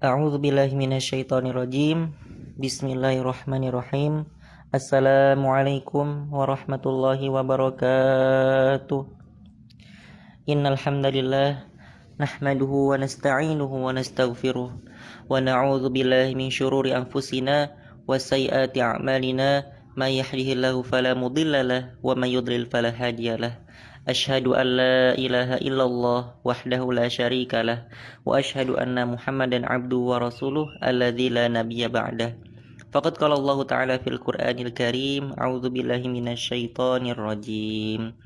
أعوذ بالله من الشيطان الرجيم. بسم الله الرحمن الرحيم. السلام عليكم ورحمة الله وبركاته. إن الحمد لله نحمده ونستعينه ونستغفره ونعوذ بالله من شرور أنفسنا وسيئات أعمالنا. ما يحيه الله فلا مضل له ومن يضلل فلا هادي له. أشهد أن لا إله إلا الله وحده لا شريك له وأشهد أن محمدا عبده ورسوله الذي لا نبي بعده. فقد قال الله تعالى في القرآن الكريم أعوذ بالله من الشيطان الرجيم.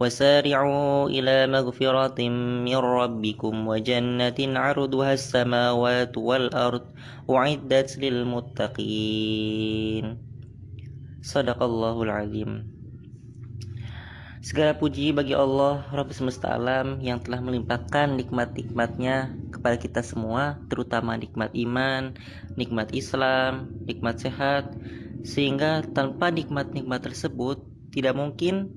وسارعوا إلى مغفرة من ربكم وجنة عرضها السماوات والأرض أعدت للمتقين. صدق الله العظيم. Segala puji bagi Allah Rabb semesta alam yang telah melimpahkan nikmat-nikmatnya kepada kita semua terutama nikmat iman, nikmat Islam, nikmat sehat sehingga tanpa nikmat-nikmat tersebut tidak mungkin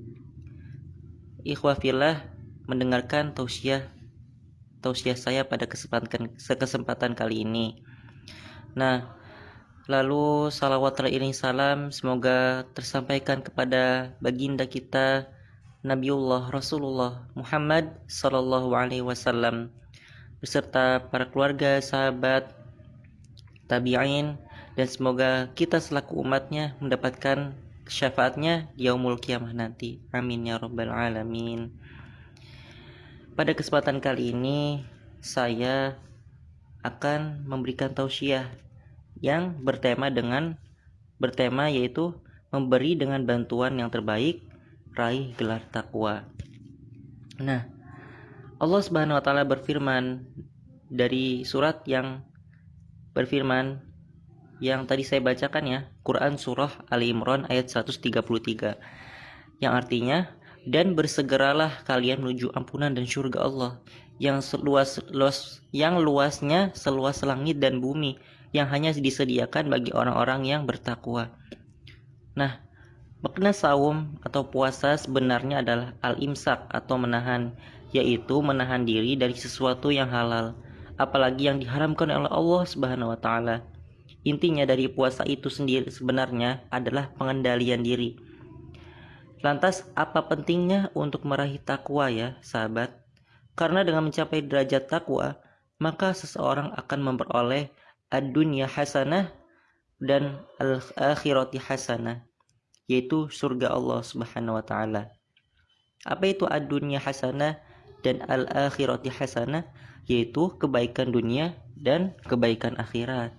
ikhwafillah mendengarkan tausiah tausiah saya pada kesempatan kesempatan kali ini. Nah, lalu salawat terakhir salam semoga tersampaikan kepada baginda kita Nabiullah Rasulullah Muhammad Sallallahu Alaihi Wasallam beserta para keluarga, sahabat, tabi'in dan semoga kita selaku umatnya mendapatkan syafaatnya di yaumul kiamah nanti. Amin ya rabbal alamin. Pada kesempatan kali ini saya akan memberikan tausiah yang bertema dengan bertema yaitu memberi dengan bantuan yang terbaik raih gelar takwa. Nah, Allah Subhanahu wa taala berfirman dari surat yang berfirman yang tadi saya bacakan ya, Quran surah Ali Imran ayat 133. Yang artinya dan bersegeralah kalian menuju ampunan dan surga Allah yang seluas luas yang luasnya seluas langit dan bumi yang hanya disediakan bagi orang-orang yang bertakwa. Nah, Makna saum atau puasa sebenarnya adalah al-imsak atau menahan, yaitu menahan diri dari sesuatu yang halal, apalagi yang diharamkan oleh Allah Subhanahu wa taala. Intinya dari puasa itu sendiri sebenarnya adalah pengendalian diri. Lantas apa pentingnya untuk meraih takwa ya, sahabat? Karena dengan mencapai derajat takwa, maka seseorang akan memperoleh ad-dunya hasanah dan al-akhirati hasanah yaitu surga Allah Subhanahu wa taala. Apa itu ad-dunya hasanah dan al-akhirati hasanah? Yaitu kebaikan dunia dan kebaikan akhirat.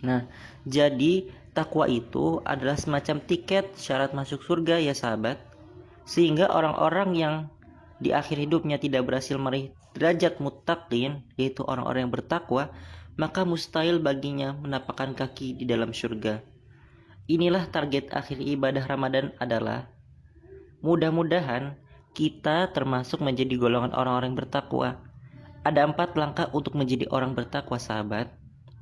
Nah, jadi takwa itu adalah semacam tiket syarat masuk surga ya sahabat. Sehingga orang-orang yang di akhir hidupnya tidak berhasil meraih derajat muttaqin yaitu orang-orang yang bertakwa, maka mustahil baginya menapakkan kaki di dalam surga. Inilah target akhir ibadah Ramadan adalah mudah-mudahan kita termasuk menjadi golongan orang-orang bertakwa. Ada empat langkah untuk menjadi orang bertakwa sahabat.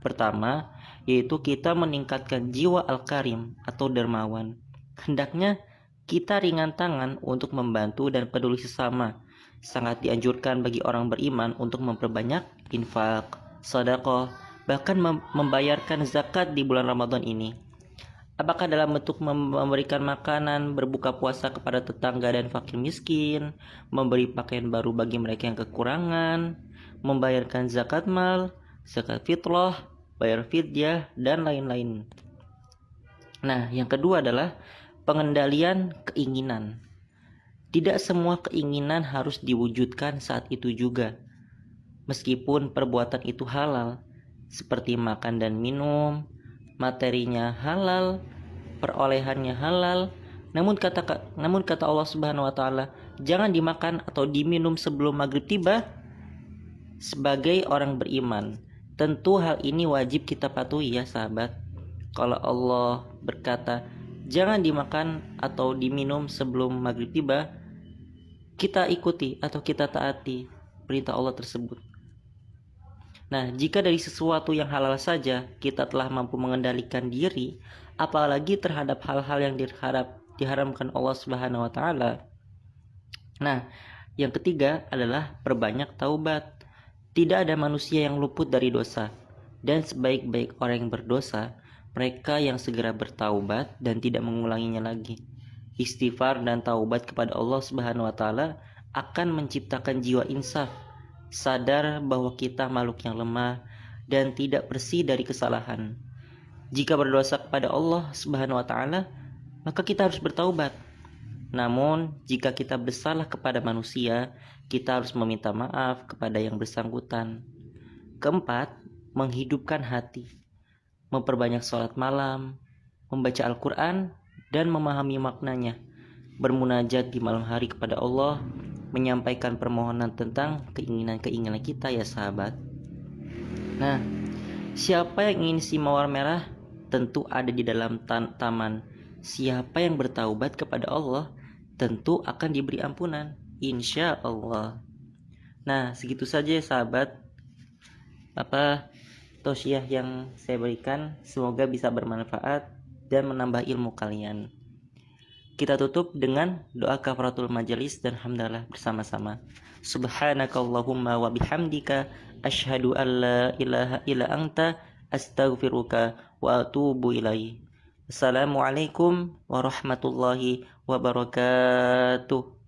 Pertama, yaitu kita meningkatkan jiwa al-karim atau dermawan. Hendaknya kita ringan tangan untuk membantu dan peduli sesama. Sangat dianjurkan bagi orang beriman untuk memperbanyak infak, sedekah, bahkan membayarkan zakat di bulan Ramadan ini. Apakah dalam bentuk memberikan makanan, berbuka puasa kepada tetangga dan fakir miskin, memberi pakaian baru bagi mereka yang kekurangan, membayarkan zakat mal, zakat fitrah, bayar fidyah, dan lain-lain. Nah, yang kedua adalah pengendalian keinginan. Tidak semua keinginan harus diwujudkan saat itu juga. Meskipun perbuatan itu halal, seperti makan dan minum, materinya halal, perolehannya halal. Namun kata namun kata Allah Subhanahu wa taala, jangan dimakan atau diminum sebelum maghrib tiba sebagai orang beriman. Tentu hal ini wajib kita patuhi ya sahabat. Kalau Allah berkata, jangan dimakan atau diminum sebelum maghrib tiba, kita ikuti atau kita taati perintah Allah tersebut. Nah, jika dari sesuatu yang halal saja kita telah mampu mengendalikan diri, apalagi terhadap hal-hal yang diharap diharamkan Allah Subhanahu wa taala. Nah, yang ketiga adalah perbanyak taubat. Tidak ada manusia yang luput dari dosa. dan sebaik-baik orang yang berdosa mereka yang segera bertaubat dan tidak mengulanginya lagi. Istighfar dan taubat kepada Allah Subhanahu wa taala akan menciptakan jiwa insaf, sadar bahwa kita makhluk yang lemah dan tidak bersih dari kesalahan. Jika berdosa kepada Allah Subhanahu wa taala, maka kita harus bertaubat. Namun, jika kita bersalah kepada manusia, kita harus meminta maaf kepada yang bersangkutan. Keempat, menghidupkan hati, memperbanyak sholat malam, membaca Al-Quran, dan memahami maknanya, bermunajat di malam hari kepada Allah, menyampaikan permohonan tentang keinginan-keinginan kita ya sahabat. Nah, siapa yang ingin si mawar merah tentu ada di dalam taman. Siapa yang bertaubat kepada Allah tentu akan diberi ampunan. Insya Allah. Nah, segitu saja ya sahabat. Apa tausiah yang saya berikan semoga bisa bermanfaat dan menambah ilmu kalian. Kita tutup dengan doa kafaratul majelis dan hamdalah bersama-sama. Subhanakallahumma wa bihamdika asyhadu an la ilaha illa anta astaghfiruka wa atubu ilaih. Assalamualaikum warahmatullahi wabarakatuh.